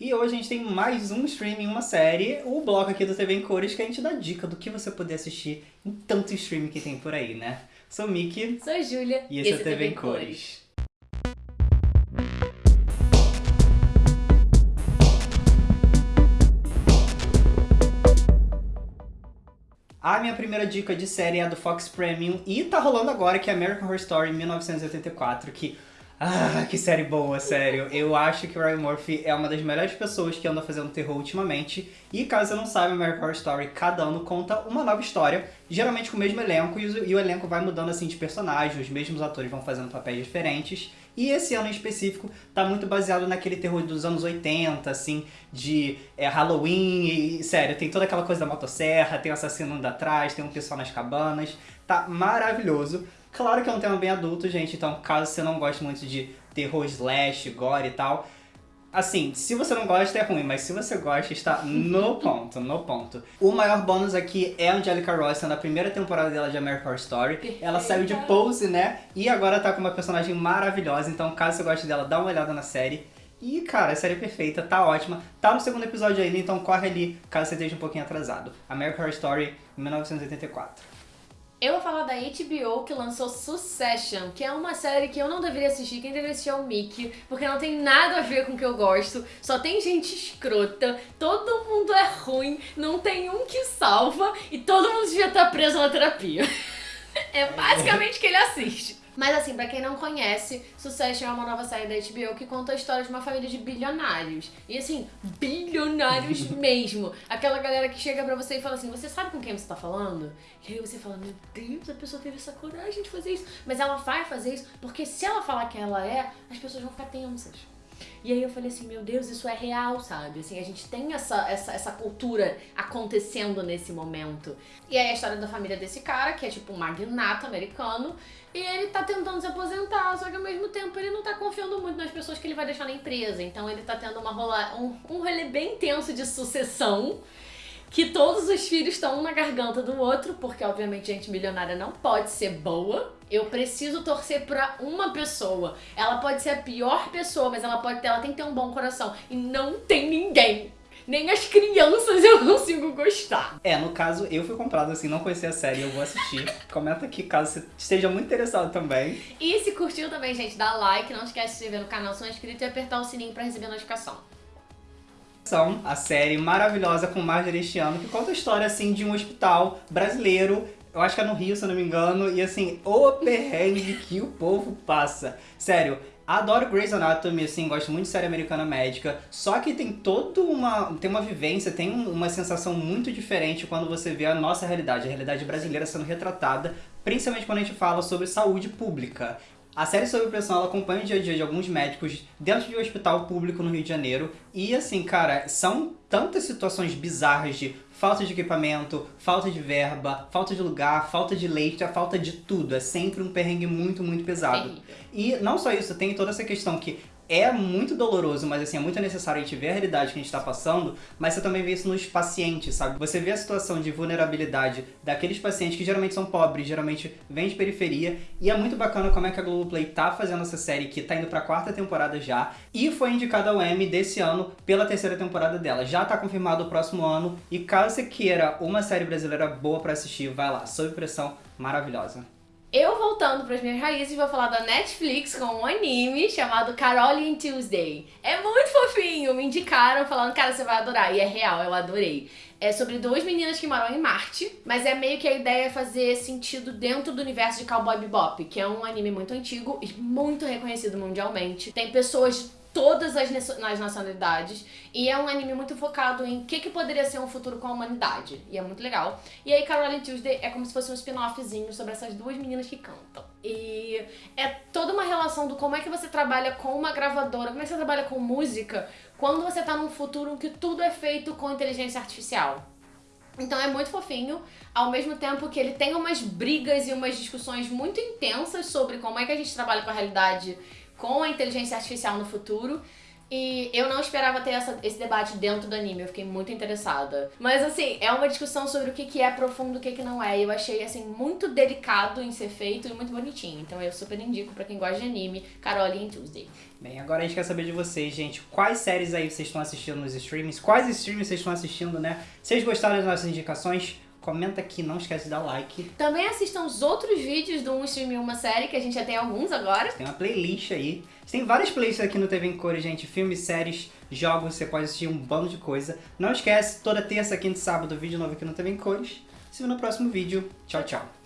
E hoje a gente tem mais um streaming, uma série, o bloco aqui do TV em Cores, que a gente dá dica do que você poder assistir em tanto streaming que tem por aí, né? Sou Miki. Sou Júlia. E esse, esse é o TV, TV em Cores. Cores. A minha primeira dica de série é a do Fox Premium e tá rolando agora, que é American Horror Story 1984, que ah, que série boa, sério. Eu acho que o Ryan Murphy é uma das melhores pessoas que anda fazendo terror ultimamente. E caso você não saiba, American Horror Story, cada ano conta uma nova história, geralmente com o mesmo elenco, e o, e o elenco vai mudando assim de personagem, os mesmos atores vão fazendo papéis diferentes. E esse ano em específico tá muito baseado naquele terror dos anos 80, assim, de é, Halloween, e sério, tem toda aquela coisa da motosserra, tem o assassino andando atrás, tem um pessoal nas cabanas, tá maravilhoso. Claro que é um tema bem adulto, gente, então caso você não goste muito de terror slash, gore e tal, assim, se você não gosta é ruim, mas se você gosta está no ponto, no ponto. O maior bônus aqui é a Angelica Ross, na primeira temporada dela de American Horror Story. Perfeita. Ela saiu de Pose, né, e agora tá com uma personagem maravilhosa, então caso você goste dela, dá uma olhada na série. E, cara, a série é perfeita, tá ótima. Tá no segundo episódio ainda, então corre ali, caso você esteja um pouquinho atrasado. American Horror Story, 1984. Eu vou falar da HBO que lançou Succession, que é uma série que eu não deveria assistir, quem deveria assistir é o Mickey, porque não tem nada a ver com o que eu gosto, só tem gente escrota, todo mundo é ruim, não tem um que salva e todo mundo devia estar preso na terapia. é basicamente o que ele assiste. Mas assim, pra quem não conhece, Succession é uma nova série da HBO que conta a história de uma família de bilionários. E assim, bilionários mesmo. Aquela galera que chega pra você e fala assim, você sabe com quem você tá falando? E aí você fala, meu Deus, a pessoa teve essa coragem de fazer isso. Mas ela vai fazer isso porque se ela falar que ela é, as pessoas vão ficar tensas. E aí eu falei assim, meu Deus, isso é real, sabe? Assim, a gente tem essa, essa, essa cultura acontecendo nesse momento. E aí a história da família desse cara, que é tipo um magnata americano, e ele tá tentando se aposentar, só que ao mesmo tempo ele não tá confiando muito nas pessoas que ele vai deixar na empresa. Então ele tá tendo uma rola, um, um rolê bem intenso de sucessão que todos os filhos estão um na garganta do outro, porque obviamente gente milionária não pode ser boa. Eu preciso torcer pra uma pessoa. Ela pode ser a pior pessoa, mas ela pode ter, ela tem que ter um bom coração. E não tem ninguém. Nem as crianças eu consigo gostar. É, no caso, eu fui comprado assim, não conhecia a série, eu vou assistir. Comenta aqui caso você esteja muito interessado também. E se curtiu também, gente, dá like, não esquece de se inscrever no canal se não é inscrito e apertar o sininho pra receber notificação a série maravilhosa com Marjorie este ano, que conta a história, assim, de um hospital brasileiro eu acho que é no Rio, se eu não me engano, e assim, o perrengue que o povo passa. Sério, adoro Grey's Anatomy, assim, gosto muito de série americana médica, só que tem toda uma, tem uma vivência, tem uma sensação muito diferente quando você vê a nossa realidade, a realidade brasileira sendo retratada, principalmente quando a gente fala sobre saúde pública. A série Sob Pressão ela acompanha o dia a dia de alguns médicos dentro de um hospital público no Rio de Janeiro. E assim, cara, são tantas situações bizarras de falta de equipamento, falta de verba, falta de lugar, falta de leite, a falta de tudo. É sempre um perrengue muito, muito pesado. E não só isso, tem toda essa questão que é muito doloroso, mas assim, é muito necessário a gente ver a realidade que a gente está passando, mas você também vê isso nos pacientes, sabe? Você vê a situação de vulnerabilidade daqueles pacientes que geralmente são pobres, geralmente vêm de periferia, e é muito bacana como é que a Globoplay tá fazendo essa série, que tá indo pra quarta temporada já, e foi indicada ao Emmy desse ano pela terceira temporada dela. Já tá confirmado o próximo ano, e caso você queira uma série brasileira boa pra assistir, vai lá, Sob Pressão, maravilhosa. Eu voltando para as minhas raízes vou falar da Netflix com um anime chamado Caroline Tuesday. É muito fofinho, me indicaram falando, cara, você vai adorar. E é real, eu adorei. É sobre duas meninas que moram em Marte, mas é meio que a ideia é fazer sentido dentro do universo de Cowboy Bebop, que é um anime muito antigo e muito reconhecido mundialmente. Tem pessoas todas as, nacionalidades. E é um anime muito focado em o que, que poderia ser um futuro com a humanidade. E é muito legal. E aí Caroline Tuesday é como se fosse um spin-offzinho sobre essas duas meninas que cantam. E é toda uma relação do como é que você trabalha com uma gravadora, como é que você trabalha com música quando você tá num futuro em que tudo é feito com inteligência artificial. Então é muito fofinho, ao mesmo tempo que ele tem umas brigas e umas discussões muito intensas sobre como é que a gente trabalha com a realidade com a inteligência artificial no futuro. E eu não esperava ter essa, esse debate dentro do anime, eu fiquei muito interessada. Mas assim, é uma discussão sobre o que, que é profundo e o que, que não é. E eu achei assim, muito delicado em ser feito e muito bonitinho. Então eu super indico pra quem gosta de anime, Carole em Tuesday. Bem, agora a gente quer saber de vocês, gente. Quais séries aí vocês estão assistindo nos streams? Quais streams vocês estão assistindo, né? Vocês gostaram das nossas indicações? Comenta aqui, não esquece de dar like. Também assistam os outros vídeos do Um Stream e Uma Série, que a gente já tem alguns agora. Tem uma playlist aí. Tem várias playlists aqui no TV em Cores, gente. Filmes, séries, jogos, você pode assistir um bando de coisa. Não esquece, toda terça, quinta e sábado, vídeo novo aqui no TV em Cores. Se vê no próximo vídeo. Tchau, tchau.